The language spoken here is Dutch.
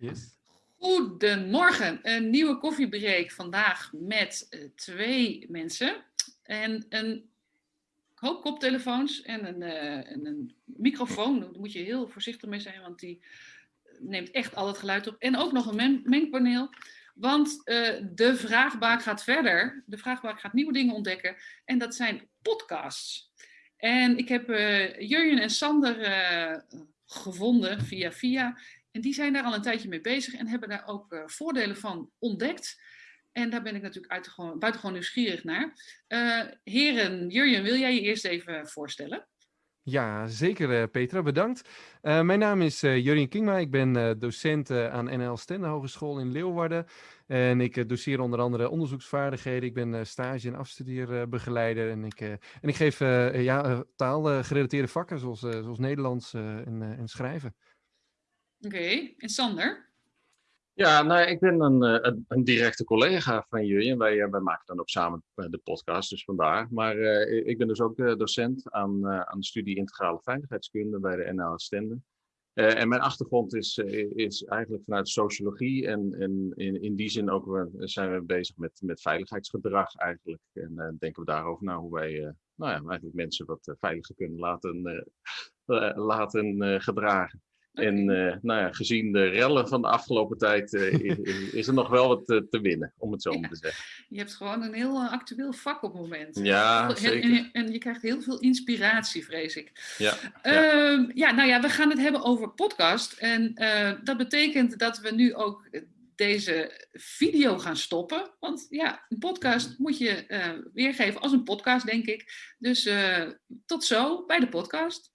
Yes. Goedemorgen, een nieuwe koffiebreak vandaag met uh, twee mensen en een hoop koptelefoons en een, en een microfoon. Daar moet je heel voorzichtig mee zijn, want die neemt echt al het geluid op. En ook nog een men mengpaneel, want de vraagbaak gaat verder. De vraagbaak gaat nieuwe dingen ontdekken en dat zijn podcasts. En ik heb Jurjen en Sander gevonden via via. En die zijn daar al een tijdje mee bezig en hebben daar ook uh, voordelen van ontdekt. En daar ben ik natuurlijk buitengewoon, buitengewoon nieuwsgierig naar. Uh, heren, Jurjen, wil jij je eerst even voorstellen? Ja, zeker uh, Petra, bedankt. mijn naam is Jurjen Kingma, ik ben docent aan NL Stende Hogeschool in Leeuwarden. En ik doseer onder andere onderzoeksvaardigheden. Ik ben stage- en afstudeerbegeleider. En ik, en ik geef ja, taalgerelateerde vakken zoals, zoals Nederlands en, en schrijven. Oké, en Sander? Ja, nou, ik ben een, een, een directe collega van jullie en wij, wij maken dan ook samen de podcast, dus vandaar. Maar ik ben dus ook docent aan, aan de studie Integrale Veiligheidskunde bij de NL Stende. Uh, en mijn achtergrond is, is eigenlijk vanuit sociologie en, en in, in die zin ook zijn we bezig met, met veiligheidsgedrag eigenlijk. En denken we daarover na hoe wij nou ja, eigenlijk mensen wat veiliger kunnen laten, laten gedragen. En uh, nou ja, gezien de rellen van de afgelopen tijd uh, is, is, er nog wel wat te, te winnen, om het zo ja. te zeggen. Je hebt gewoon een heel actueel vak op het moment. Ja, en, zeker. En, en, je krijgt heel veel inspiratie, vrees ik. Ja, ja. Uh, ja nou ja, we gaan het hebben over podcast. En dat betekent dat we nu ook deze video gaan stoppen. Want ja, een podcast moet je weergeven als een podcast, denk ik. Dus tot zo bij de podcast.